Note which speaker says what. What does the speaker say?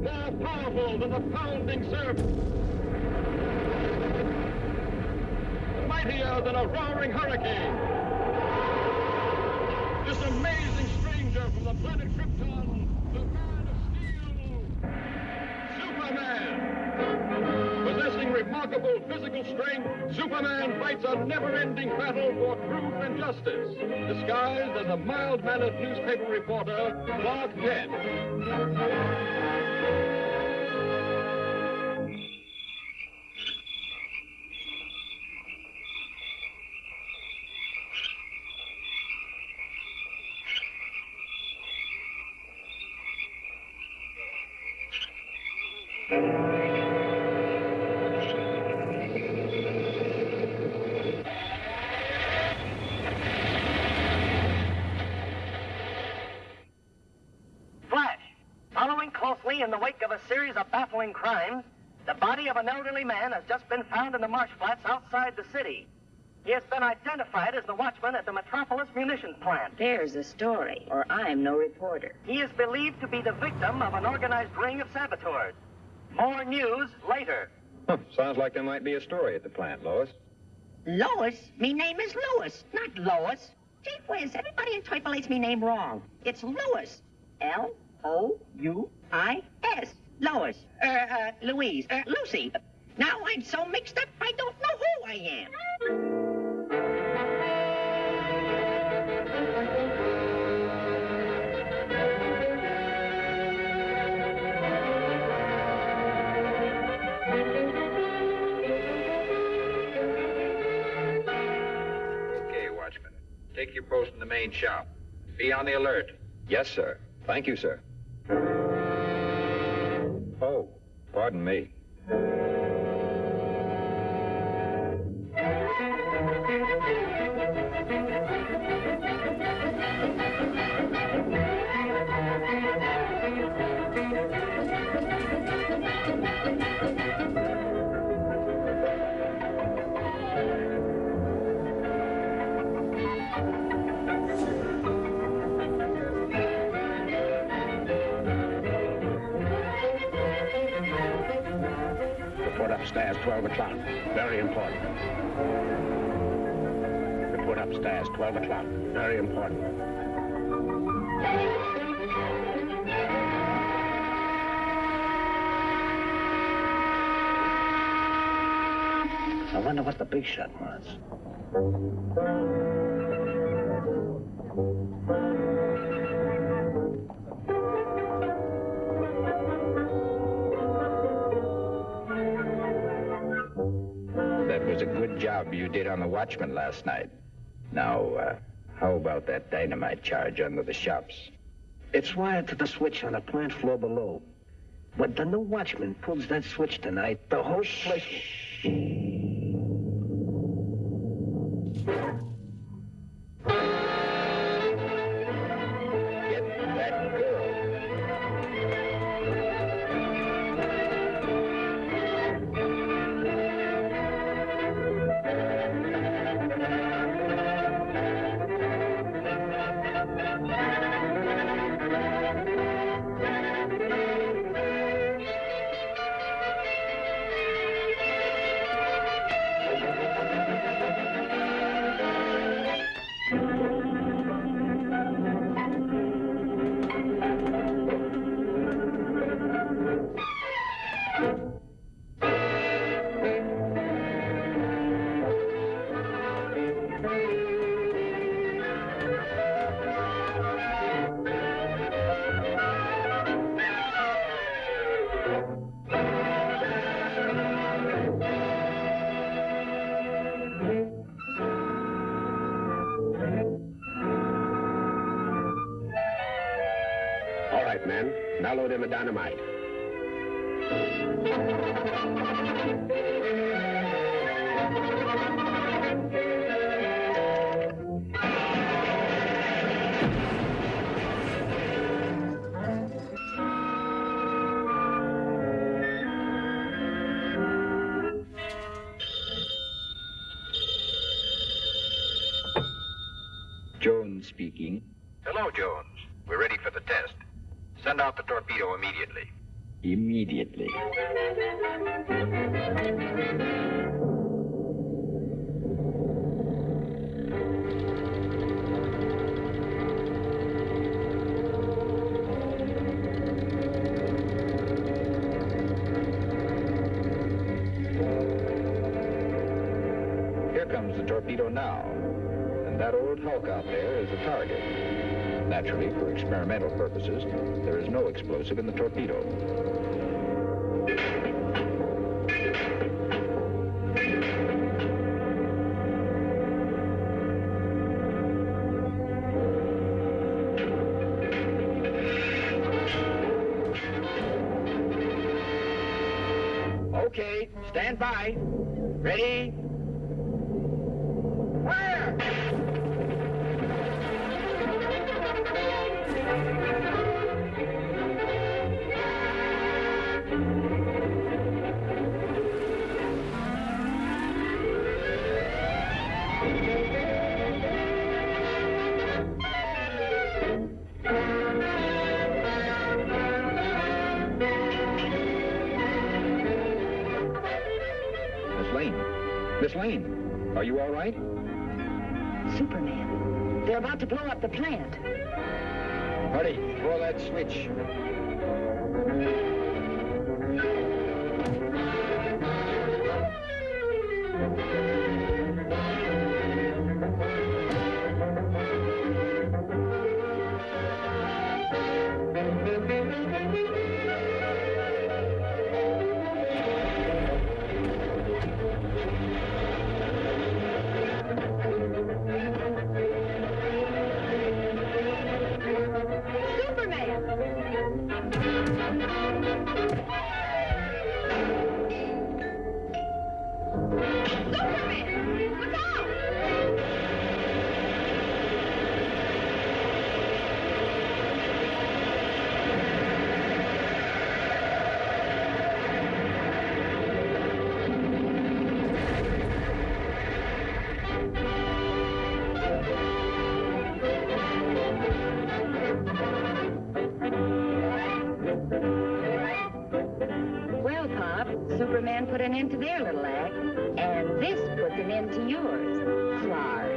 Speaker 1: More powerful than the pounding surf. Mightier than a roaring hurricane. This amazing stranger from the planet Krypton, the man of steel, Superman. Possessing remarkable physical strength, Superman fights a never-ending battle for truth and justice, disguised as a mild-mannered newspaper reporter, Clark Kent.
Speaker 2: Following closely in the wake of a series of baffling crimes, the body of an elderly man has just been found in the marsh flats outside the city. He has been identified as the watchman at the Metropolis munitions plant.
Speaker 3: There's a story, or I'm no reporter.
Speaker 2: He is believed to be the victim of an organized ring of saboteurs. More news later.
Speaker 4: Sounds like there might be a story at the plant, Lois.
Speaker 5: Lois? Me name is Lewis, not Lois. Gee whiz, everybody interpolates me name wrong. It's Lewis. L-O-U-I-S. Lois. Er, uh, Louise. Er, Lucy. Now I'm so mixed up, I don't know who I am.
Speaker 6: Okay, Watchman. Take your post in the main shop. Be on the alert.
Speaker 4: Yes, sir. Thank you, sir. Oh, pardon me.
Speaker 7: Report upstairs, 12 o'clock. Very important. Report upstairs, 12 o'clock. Very important. I wonder what the big shot.
Speaker 6: Was good job you did on the Watchman last night. Now, uh, how about that dynamite charge under the shops?
Speaker 7: It's wired to the switch on the plant floor below. When the new watchman pulls that switch tonight, the whole place... men. Now load in the dynamite.
Speaker 6: Jones speaking.
Speaker 8: Hello, Jones. We're ready for the test. Send out the torpedo immediately.
Speaker 6: Immediately. Here comes the torpedo now. And that old hulk out there is the target. Naturally, for experimental purposes, there is no explosive in the torpedo. Okay, stand by. Ready? Miss Lane, are you all right?
Speaker 3: Superman. They're about to blow up the plant.
Speaker 6: Hurry, pull that switch.
Speaker 3: Well, Superman put an end to their little act, and this puts an end to yours, Clark.